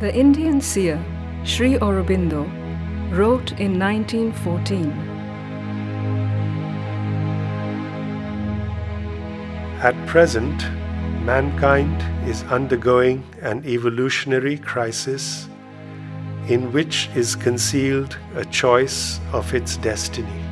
The Indian seer Sri Aurobindo wrote in 1914 At present, mankind is undergoing an evolutionary crisis in which is concealed a choice of its destiny.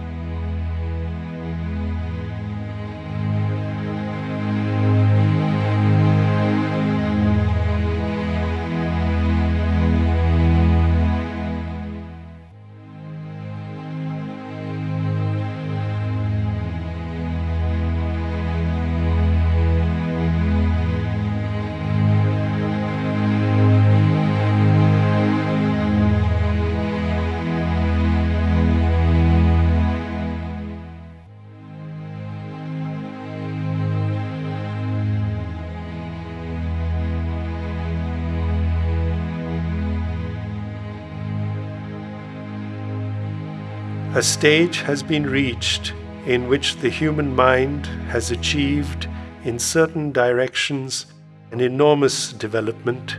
A stage has been reached in which the human mind has achieved in certain directions an enormous development,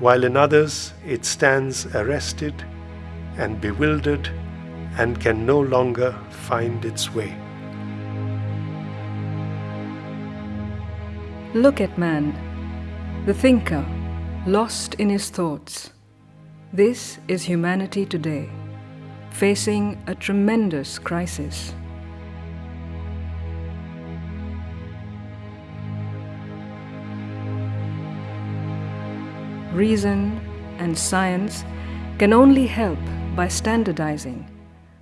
while in others it stands arrested and bewildered and can no longer find its way. Look at man, the thinker, lost in his thoughts. This is humanity today facing a tremendous crisis. Reason and science can only help by standardizing,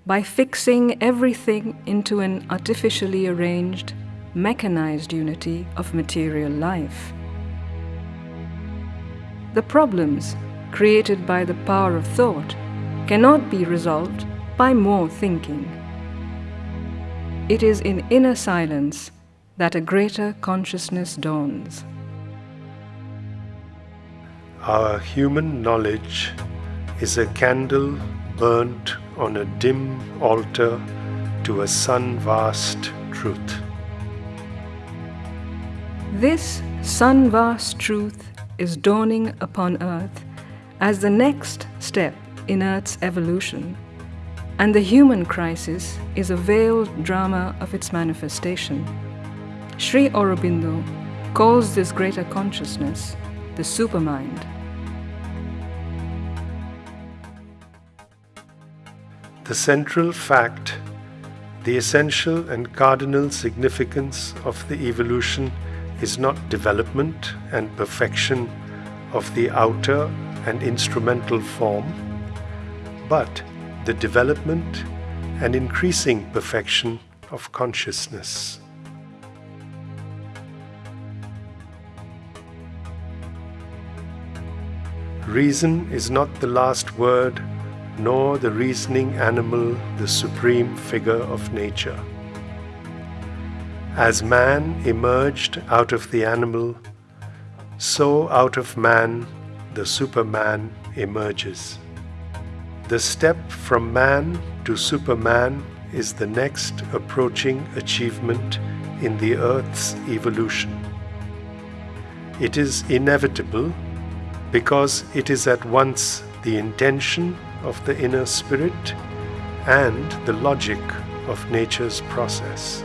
by fixing everything into an artificially arranged, mechanized unity of material life. The problems created by the power of thought cannot be resolved by more thinking. It is in inner silence that a greater consciousness dawns. Our human knowledge is a candle burnt on a dim altar to a sun vast truth. This sun vast truth is dawning upon earth as the next step in Earth's evolution, and the human crisis is a veiled drama of its manifestation. Sri Aurobindo calls this greater consciousness the supermind. The central fact, the essential and cardinal significance of the evolution is not development and perfection of the outer and instrumental form, but the development and increasing perfection of consciousness. Reason is not the last word, nor the reasoning animal the supreme figure of nature. As man emerged out of the animal, so out of man the Superman emerges. The step from man to Superman is the next approaching achievement in the Earth's evolution. It is inevitable because it is at once the intention of the inner spirit and the logic of nature's process.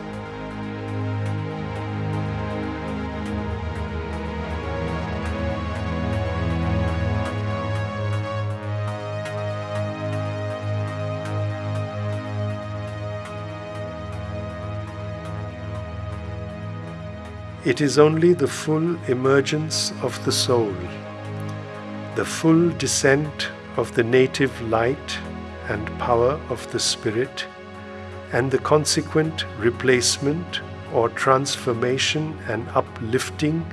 It is only the full emergence of the soul, the full descent of the native light and power of the Spirit, and the consequent replacement or transformation and uplifting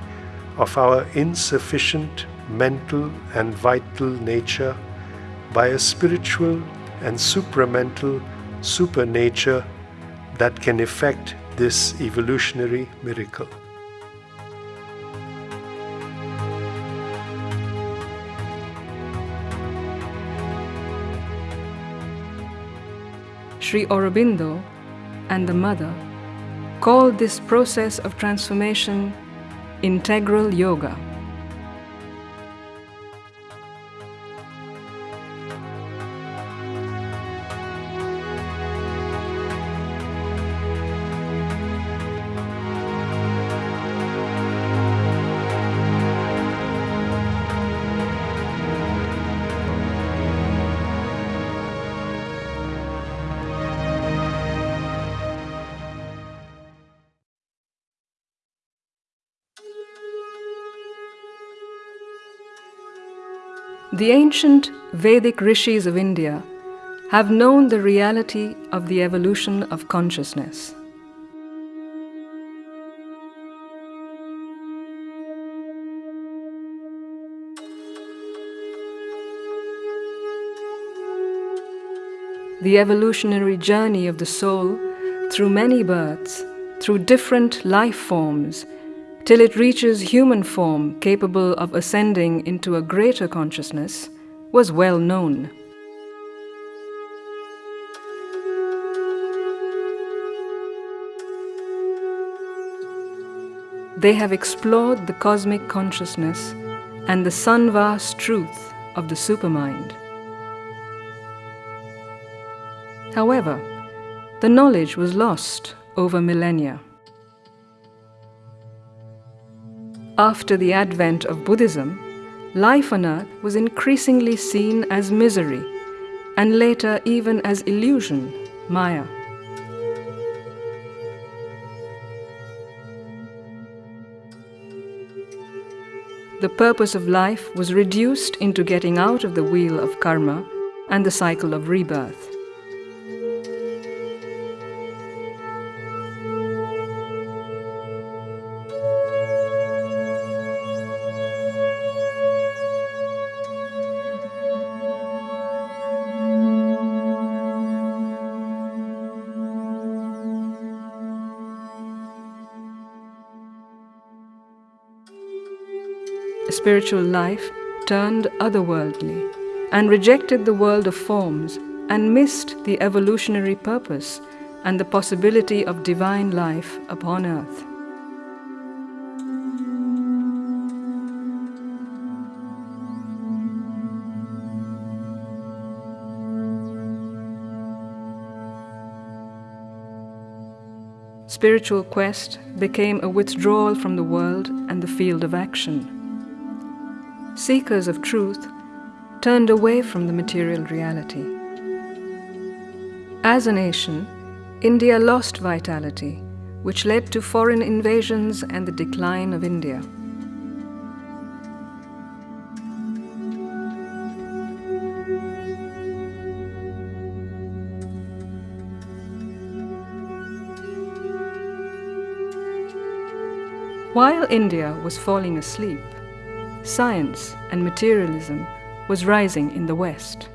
of our insufficient mental and vital nature by a spiritual and supramental supernature that can effect this evolutionary miracle. Sri Aurobindo and the Mother called this process of transformation integral yoga. The ancient Vedic rishis of India have known the reality of the evolution of consciousness. The evolutionary journey of the soul through many births, through different life forms, till it reaches human form capable of ascending into a greater consciousness, was well known. They have explored the cosmic consciousness and the sun-vast truth of the supermind. However, the knowledge was lost over millennia. After the advent of Buddhism, life on earth was increasingly seen as misery and later even as illusion, Maya. The purpose of life was reduced into getting out of the wheel of karma and the cycle of rebirth. Spiritual life turned otherworldly and rejected the world of forms and missed the evolutionary purpose and the possibility of divine life upon earth. Spiritual quest became a withdrawal from the world and the field of action seekers of truth turned away from the material reality. As a nation, India lost vitality, which led to foreign invasions and the decline of India. While India was falling asleep, science and materialism was rising in the West.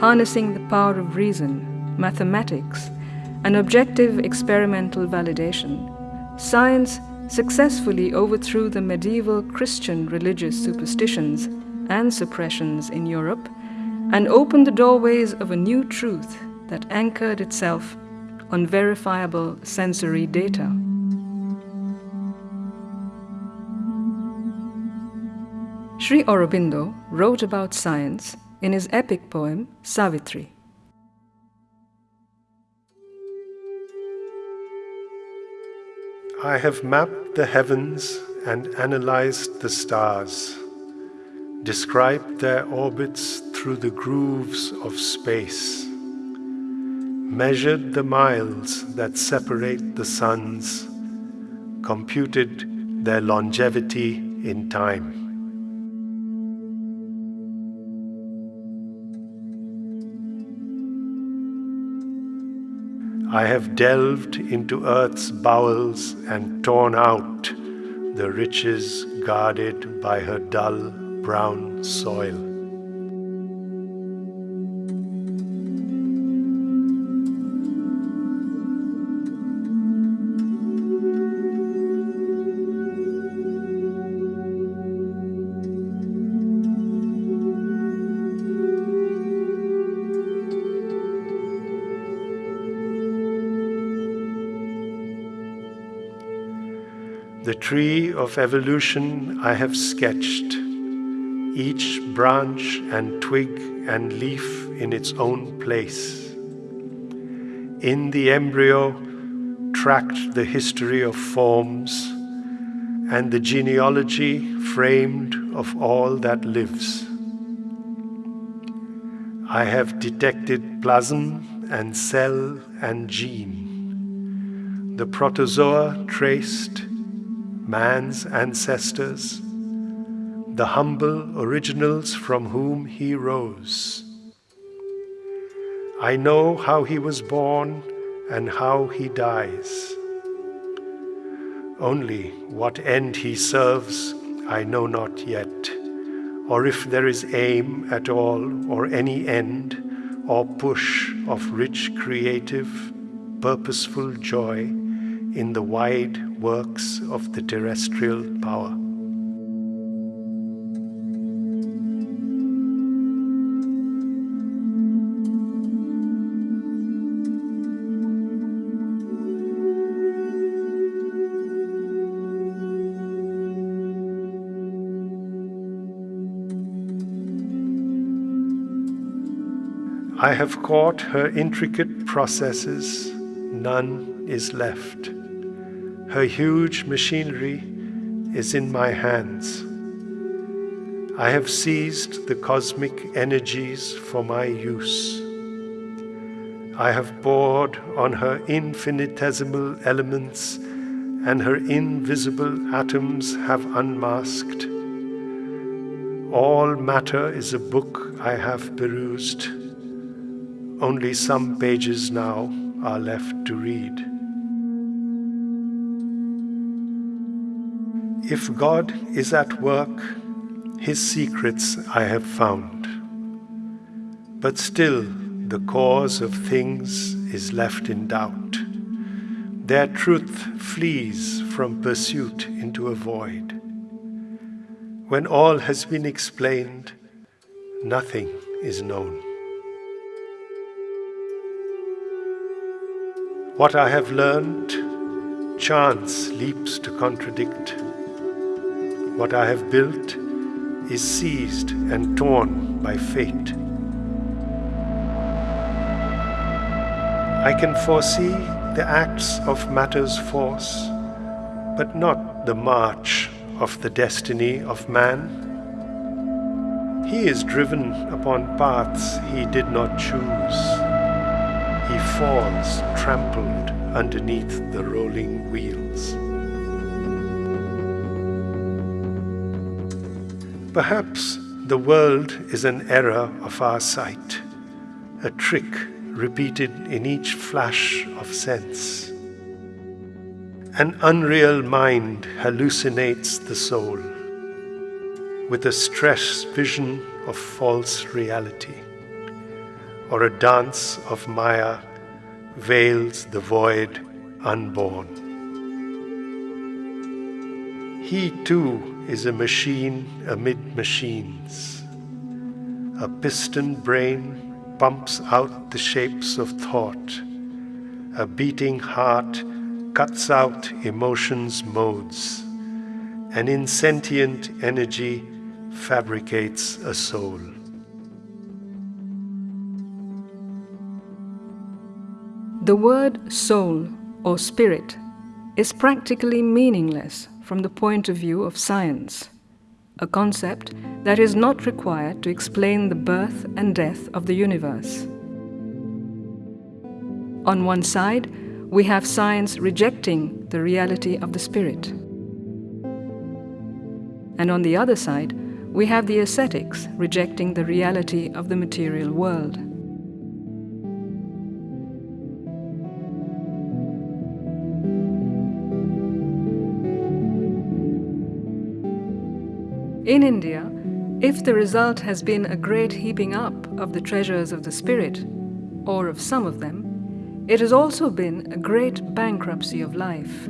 Harnessing the power of reason, mathematics, and objective experimental validation, science successfully overthrew the medieval Christian religious superstitions and suppressions in Europe and opened the doorways of a new truth that anchored itself on verifiable sensory data. Sri Aurobindo wrote about science in his epic poem Savitri. I have mapped the heavens and analyzed the stars, described their orbits through the grooves of space measured the miles that separate the suns, computed their longevity in time. I have delved into earth's bowels and torn out the riches guarded by her dull brown soil. The tree of evolution I have sketched, each branch and twig and leaf in its own place. In the embryo, tracked the history of forms and the genealogy framed of all that lives. I have detected plasm and cell and gene, the protozoa traced, man's ancestors, the humble originals from whom he rose. I know how he was born and how he dies. Only what end he serves I know not yet, or if there is aim at all, or any end, or push of rich creative, purposeful joy in the wide works of the terrestrial power. I have caught her intricate processes, none is left. Her huge machinery is in my hands. I have seized the cosmic energies for my use. I have bored on her infinitesimal elements, and her invisible atoms have unmasked. All matter is a book I have perused only some pages now are left to read. If God is at work, His secrets I have found. But still, the cause of things is left in doubt. Their truth flees from pursuit into a void. When all has been explained, nothing is known. What I have learned, chance leaps to contradict. What I have built is seized and torn by fate. I can foresee the acts of matter's force, but not the march of the destiny of man. He is driven upon paths he did not choose he falls trampled underneath the rolling wheels. Perhaps the world is an error of our sight, a trick repeated in each flash of sense. An unreal mind hallucinates the soul with a stress vision of false reality or a dance of Maya veils the void unborn. He too is a machine amid machines. A piston brain pumps out the shapes of thought. A beating heart cuts out emotions' modes. An insentient energy fabricates a soul. The word soul or spirit is practically meaningless from the point of view of science, a concept that is not required to explain the birth and death of the universe. On one side, we have science rejecting the reality of the spirit. And on the other side, we have the ascetics rejecting the reality of the material world. In India, if the result has been a great heaping up of the treasures of the spirit, or of some of them, it has also been a great bankruptcy of life.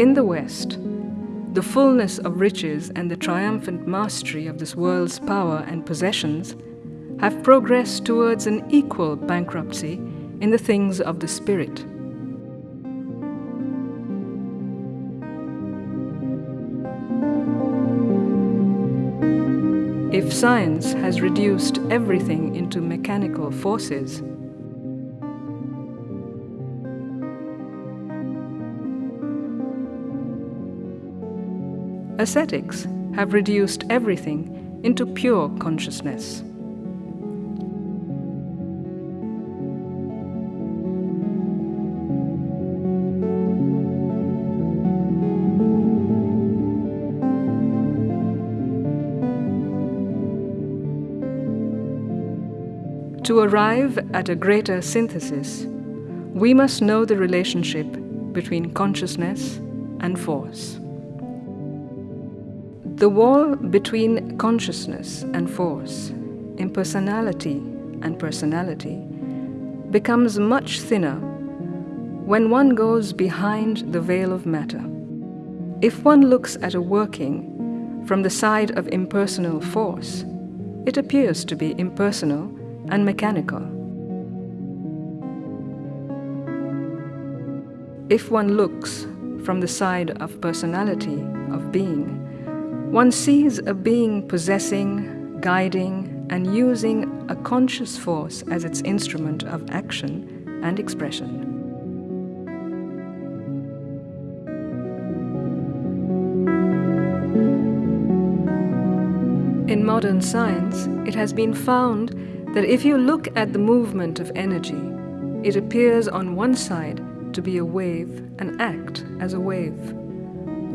In the West, the fullness of riches and the triumphant mastery of this world's power and possessions have progressed towards an equal bankruptcy in the things of the spirit. If science has reduced everything into mechanical forces, Ascetics have reduced everything into pure consciousness. To arrive at a greater synthesis, we must know the relationship between consciousness and force. The wall between consciousness and force, impersonality and personality, becomes much thinner when one goes behind the veil of matter. If one looks at a working from the side of impersonal force, it appears to be impersonal and mechanical. If one looks from the side of personality, of being, one sees a being possessing, guiding, and using a conscious force as its instrument of action and expression. In modern science, it has been found that if you look at the movement of energy, it appears on one side to be a wave and act as a wave,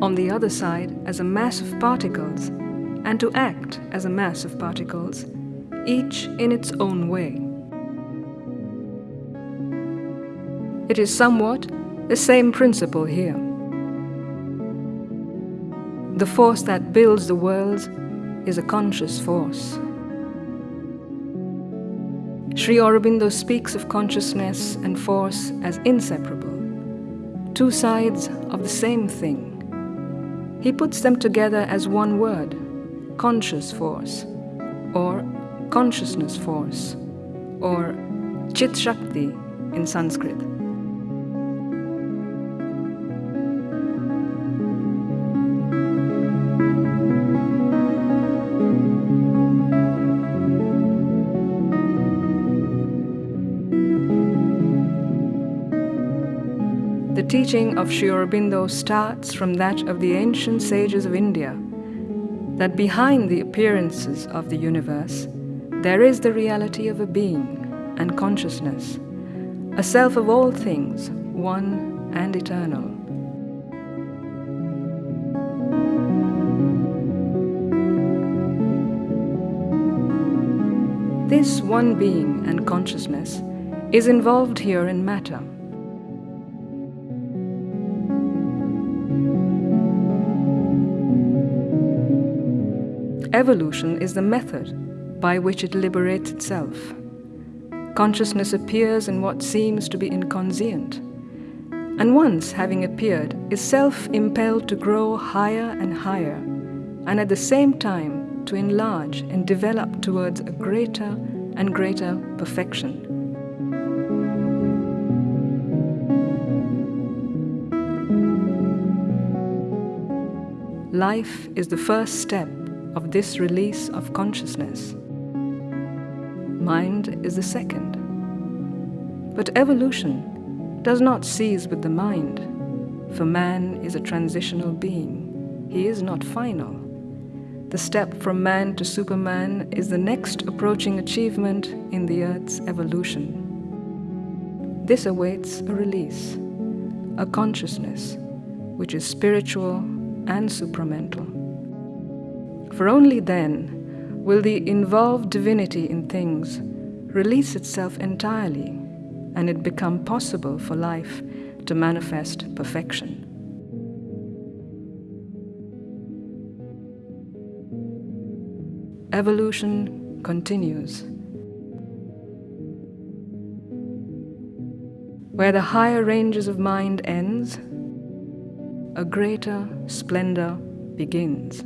on the other side as a mass of particles, and to act as a mass of particles, each in its own way. It is somewhat the same principle here. The force that builds the worlds is a conscious force. Sri Aurobindo speaks of consciousness and force as inseparable, two sides of the same thing. He puts them together as one word, conscious force, or consciousness force, or Chit Shakti in Sanskrit. Teaching of Sri Aurobindo starts from that of the ancient sages of India, that behind the appearances of the universe, there is the reality of a being and consciousness, a self of all things, one and eternal. This one being and consciousness is involved here in matter. Evolution is the method by which it liberates itself. Consciousness appears in what seems to be inconscient, and once having appeared, is self impelled to grow higher and higher, and at the same time to enlarge and develop towards a greater and greater perfection. Life is the first step of this release of consciousness. Mind is the second. But evolution does not cease with the mind, for man is a transitional being. He is not final. The step from man to Superman is the next approaching achievement in the Earth's evolution. This awaits a release, a consciousness which is spiritual and supramental. For only then will the involved divinity in things release itself entirely and it become possible for life to manifest perfection. Evolution continues. Where the higher ranges of mind ends, a greater splendor begins.